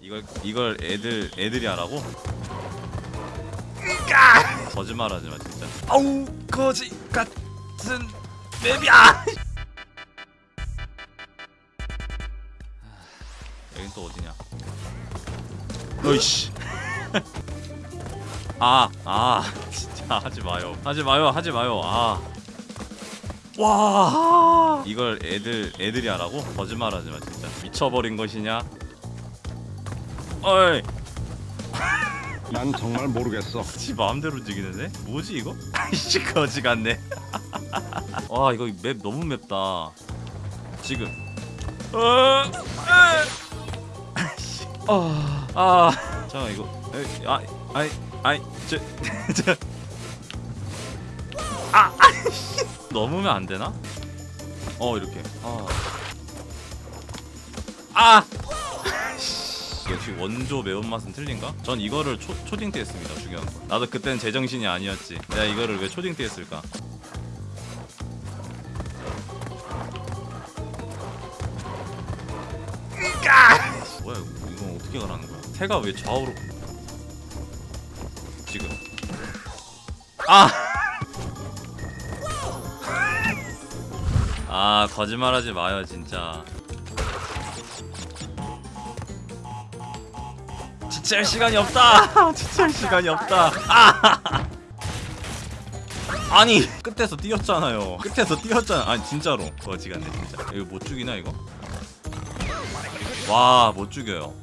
이걸 이걸 애들 애들이 하라고? 거짓말하지 마 진짜. 아우 거지 같은 맵이야. 여긴 또 어디냐? 어이씨. 아, 아, 진짜 하지 마요. 하지 마요. 하지 마요. 아. 와. 이걸 애들 애들이 하라고? 거짓말하지 마 진짜. 미쳐버린 것이냐? 어이. 난 정말 모르겠어. 지 마음대로 움직이는데? 뭐지 이거? 아이씨 거지 같네. 와 이거 맵 너무 맵다. 지금. 어. 에. 아이씨. 아. 아. 잠깐 이거. 에이, 아. 아이. 아이. 저. 저. 아. 아이씨. 넘으면 안 되나? 어 이렇게. 아. 아. 역시 원조 매운맛은 틀린가? 전 이거를 초, 초딩 때 했습니다 중요한 건. 나도 그땐 제정신이 아니었지. 내가 이거를 왜 초딩 때 했을까? 뭐야 이거? 이건 어떻게 가라는 거야? 새가 왜 좌우로 지금? 아! 아 거짓말하지 마요 진짜 지체할 시간이 없다. 지체할 시간이 없다. 아! 아니 끝에서 뛰었잖아요. 끝에서 뛰었잖아. 아니 진짜로 거지같네 진짜. 이거 못 죽이나 이거? 와 못 죽여요.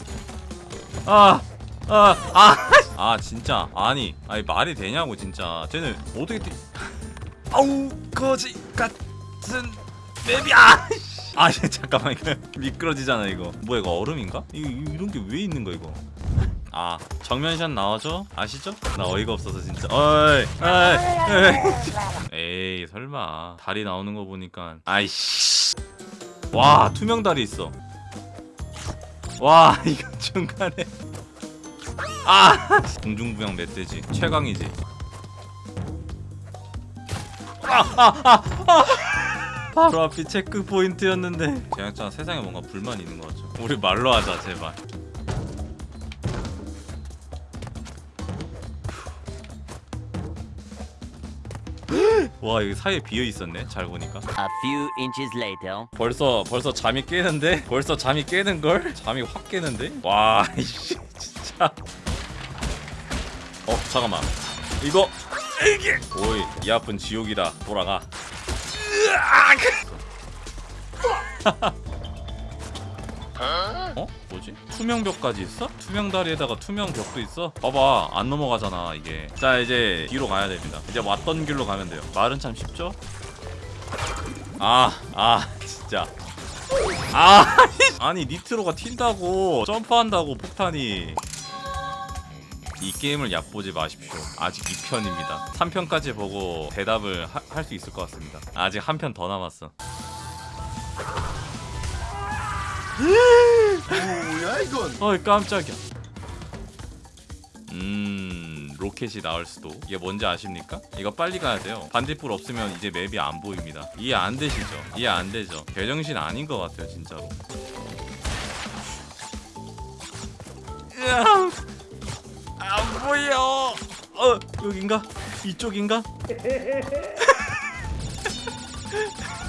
아. 아, 아, 아, 진짜. 아니, 아니, 말이 되냐고, 진짜. 쟤는 어떻게 뛰. 아우, 거지 같은 맵이야! 아, 잠깐만, 이거 미끄러지잖아, 이거. 뭐야, 이거 얼음인가? 이거, 이런 게 왜 있는 거야, 이거? 아 정면샷 나와줘? 아시죠? 나 어이가 없어서 진짜. 어이 에이 에이, 설마. 다리 나오는 거 보니까. 아이씨. 와 투명 다리 있어. 와 이거 중간에. 아 공중부양 멧돼지. 최강이지. 아아아 아, 바로 앞이 체크 포인트였는데. 제작자 세상에 뭔가 불만이 있는 것 같죠? 우리 말로 하자 제발 와 여기 사이에 비어 있었네 잘 보니까. A few inches later. 벌써 벌써 잠이 깨는데? 벌써 잠이 깨는 걸? 잠이 확 깨는데? 와 이씨 진짜. 어 잠깐만. 이거! 이게! 오이 이 아픈 지옥이다. 돌아가 어? 뭐지? 투명 벽까지 있어? 투명 다리에다가 투명 벽도 있어? 봐봐 안 넘어가잖아 이게 자 이제 뒤로 가야 됩니다 이제 왔던 길로 가면 돼요 말은 참 쉽죠? 아, 아, 진짜. 아, 아니 니트로가 튄다고 점프한다고 폭탄이. 이 게임을 얕보지 마십시오. 아직 2편입니다. 3편까지 보고 대답을 할 수 있을 것 같습니다. 아직 한 편 더 남았어. 뭐야 이건? 어이 깜짝이야. 음 로켓이 나올 수도 이게 뭔지 아십니까? 이거 빨리 가야 돼요. 반딧불 없으면 이제 맵이 안 보입니다. 이해 안 되시죠? 이해 안 되죠? 개정신 아닌 것 같아요 진짜로. 으아, 안 보여. 어 여긴가? 이쪽인가?